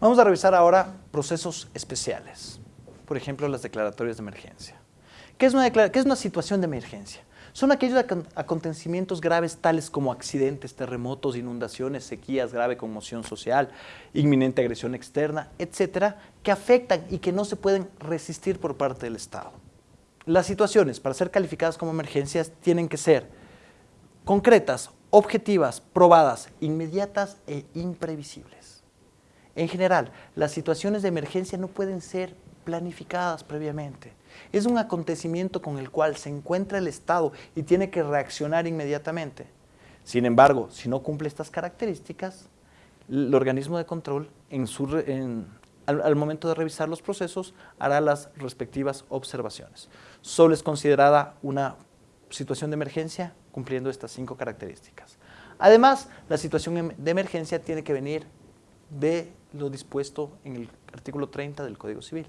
Vamos a revisar ahora procesos especiales, por ejemplo, las declaratorias de emergencia. ¿Qué es una, situación de emergencia? Son aquellos acontecimientos graves tales como accidentes, terremotos, inundaciones, sequías, grave conmoción social, inminente agresión externa, etcétera, que afectan y que no se pueden resistir por parte del Estado. Las situaciones, para ser calificadas como emergencias, tienen que ser concretas, objetivas, probadas, inmediatas e imprevisibles. En general, las situaciones de emergencia no pueden ser planificadas previamente. Es un acontecimiento con el cual se encuentra el Estado y tiene que reaccionar inmediatamente. Sin embargo, si no cumple estas características, el organismo de control al, momento de revisar los procesos hará las respectivas observaciones. Solo es considerada una situación de emergencia cumpliendo estas cinco características. Además, la situación em, de emergencia tiene que venir de lo dispuesto en el artículo 30 del Código Civil.